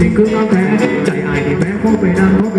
ที่คือน้องแท้ใจอายที่แพ้เพราะไปนาน